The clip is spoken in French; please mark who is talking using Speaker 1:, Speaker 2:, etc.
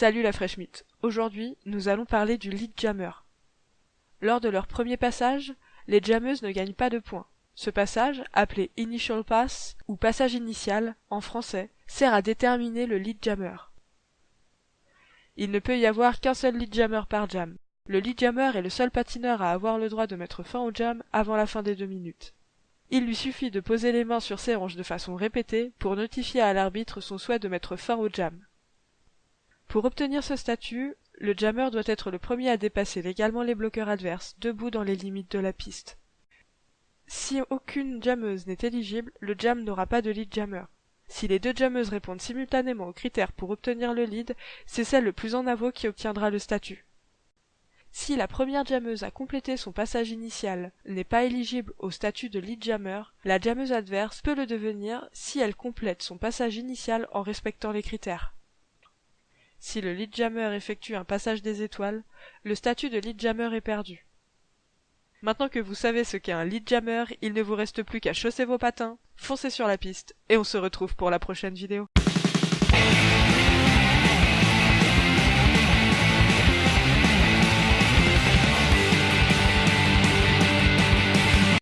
Speaker 1: Salut la Fresh Meat. Aujourd'hui, nous allons parler du lead jammer. Lors de leur premier passage, les jammeuses ne gagnent pas de points. Ce passage, appelé initial pass ou passage initial en français, sert à déterminer le lead jammer. Il ne peut y avoir qu'un seul lead jammer par jam. Le lead jammer est le seul patineur à avoir le droit de mettre fin au jam avant la fin des deux minutes. Il lui suffit de poser les mains sur ses hanches de façon répétée pour notifier à l'arbitre son souhait de mettre fin au jam. Pour obtenir ce statut, le jammer doit être le premier à dépasser légalement les bloqueurs adverses, debout dans les limites de la piste. Si aucune jammeuse n'est éligible, le jam n'aura pas de lead jammer. Si les deux jammeuses répondent simultanément aux critères pour obtenir le lead, c'est celle le plus en avant qui obtiendra le statut. Si la première jammeuse a complété son passage initial n'est pas éligible au statut de lead jammer, la jammeuse adverse peut le devenir si elle complète son passage initial en respectant les critères. Si le lead jammer effectue un passage des étoiles, le statut de lead jammer est perdu. Maintenant que vous savez ce qu'est un lead jammer, il ne vous reste plus qu'à chausser vos patins, foncer sur la piste, et on se retrouve pour la prochaine vidéo.